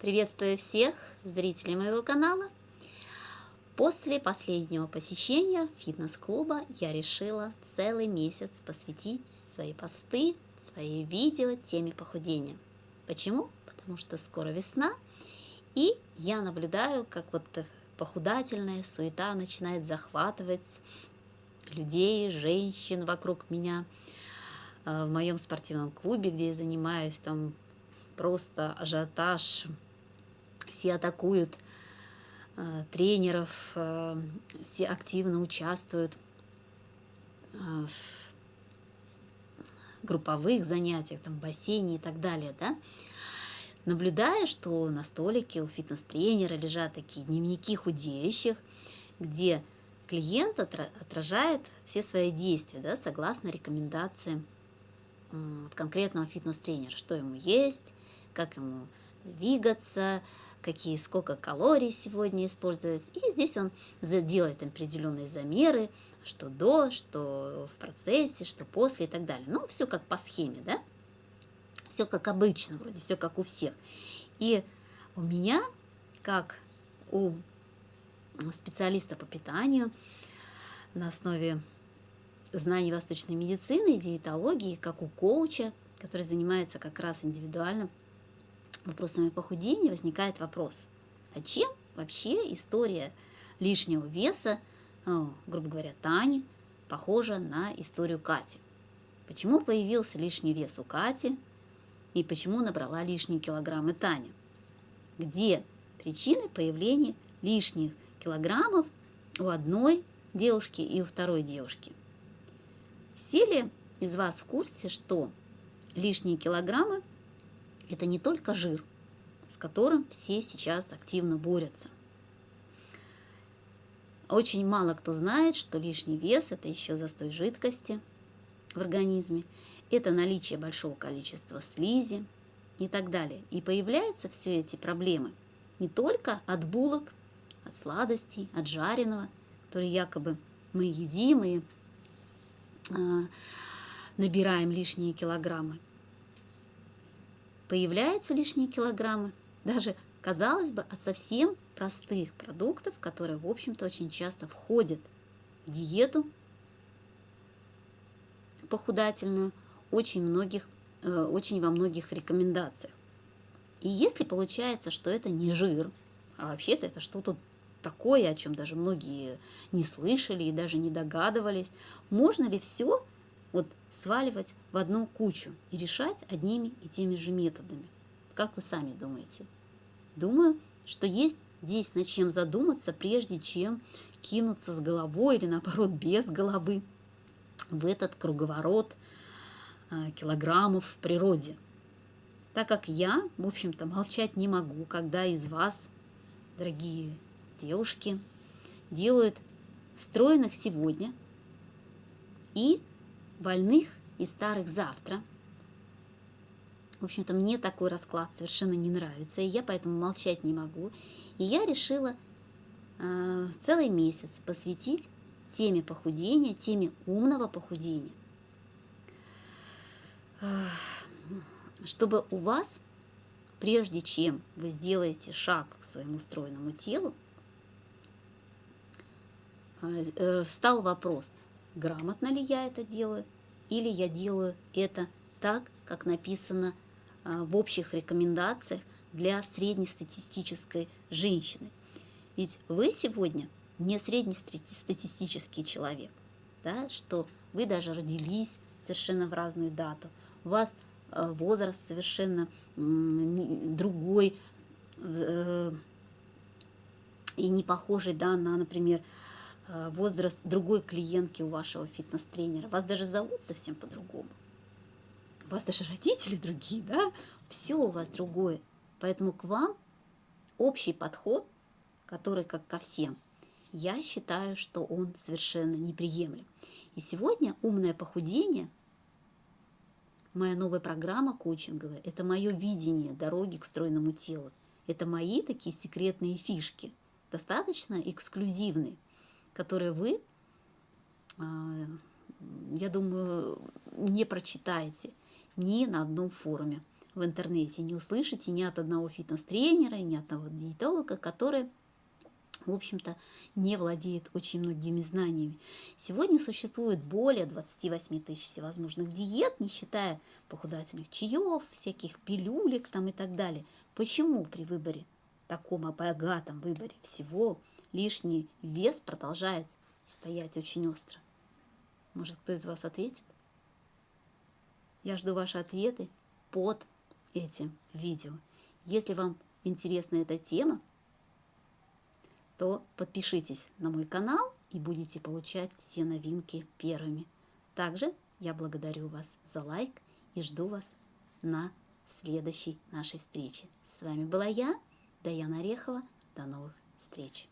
Приветствую всех зрителей моего канала. После последнего посещения фитнес-клуба я решила целый месяц посвятить свои посты, свои видео теме похудения. Почему? Потому что скоро весна, и я наблюдаю, как вот похудательная суета начинает захватывать людей, женщин вокруг меня э, в моем спортивном клубе, где я занимаюсь, там просто ажиотаж, все атакуют э, тренеров, э, все активно участвуют в групповых занятиях, там, в бассейне и так далее, да, наблюдая, что на столике у фитнес-тренера лежат такие дневники худеющих, где клиент отражает все свои действия, да, согласно рекомендациям конкретного фитнес-тренера, что ему есть, как ему двигаться, какие, сколько калорий сегодня используется. И здесь он делает определенные замеры, что до, что в процессе, что после и так далее. Ну, все как по схеме, да? Все как обычно, вроде все как у всех. И у меня, как у специалиста по питанию на основе знаний восточной медицины, диетологии, как у коуча, который занимается как раз индивидуальным вопросами похудения, возникает вопрос, а чем вообще история лишнего веса, ну, грубо говоря, Тани, похожа на историю Кати? Почему появился лишний вес у Кати и почему набрала лишние килограммы Таня? Где причины появления лишних килограммов у одной девушки и у второй девушки? Все ли из вас в курсе, что лишние килограммы – это не только жир, с которым все сейчас активно борются. Очень мало кто знает, что лишний вес – это еще застой жидкости в организме, это наличие большого количества слизи и так далее. И появляются все эти проблемы не только от булок, от сладостей, от жареного, которые якобы мы едим и а, набираем лишние килограммы. Появляются лишние килограммы, даже, казалось бы, от совсем простых продуктов, которые, в общем-то, очень часто входят в диету похудательную очень, многих, э, очень во многих рекомендациях. И если получается, что это не жир, а вообще-то это что-то такое, о чем даже многие не слышали и даже не догадывались. Можно ли все вот сваливать в одну кучу и решать одними и теми же методами? Как вы сами думаете? Думаю, что есть здесь над чем задуматься, прежде чем кинуться с головой или наоборот без головы в этот круговорот а, килограммов в природе. Так как я, в общем-то, молчать не могу, когда из вас, дорогие девушки делают стройных сегодня и больных и старых завтра. В общем-то, мне такой расклад совершенно не нравится, и я поэтому молчать не могу. И я решила э, целый месяц посвятить теме похудения, теме умного похудения. Чтобы у вас, прежде чем вы сделаете шаг к своему стройному телу, Э, встал вопрос, грамотно ли я это делаю, или я делаю это так, как написано э, в общих рекомендациях для среднестатистической женщины. Ведь вы сегодня не среднестатистический человек, да, что вы даже родились совершенно в разную дату, у вас э, возраст совершенно другой и не похожий да, на, например, Э, возраст другой клиентки у вашего фитнес-тренера. Вас даже зовут совсем по-другому. У вас даже родители другие, да? Все у вас другое. Поэтому к вам общий подход, который как ко всем, я считаю, что он совершенно неприемлем. И сегодня умное похудение, моя новая программа коучинговая, это мое видение дороги к стройному телу. Это мои такие секретные фишки, достаточно эксклюзивные – которые вы, а, я думаю, не прочитаете ни на одном форуме. в интернете не услышите ни от одного фитнес-тренера, ни от одного диетолога, который в общем-то, не владеет очень многими знаниями. Сегодня существует более 28 тысяч всевозможных диет, не считая похудательных чаев, всяких пилюлек там и так далее. Почему при выборе, таком богатом выборе всего, лишний вес продолжает стоять очень остро? Может, кто из вас ответит? Я жду ваши ответы под этим видео. Если вам интересна эта тема, то подпишитесь на мой канал и будете получать все новинки первыми. Также я благодарю вас за лайк и жду вас на следующей нашей встрече. С вами была я, Даяна Орехова. До новых встреч!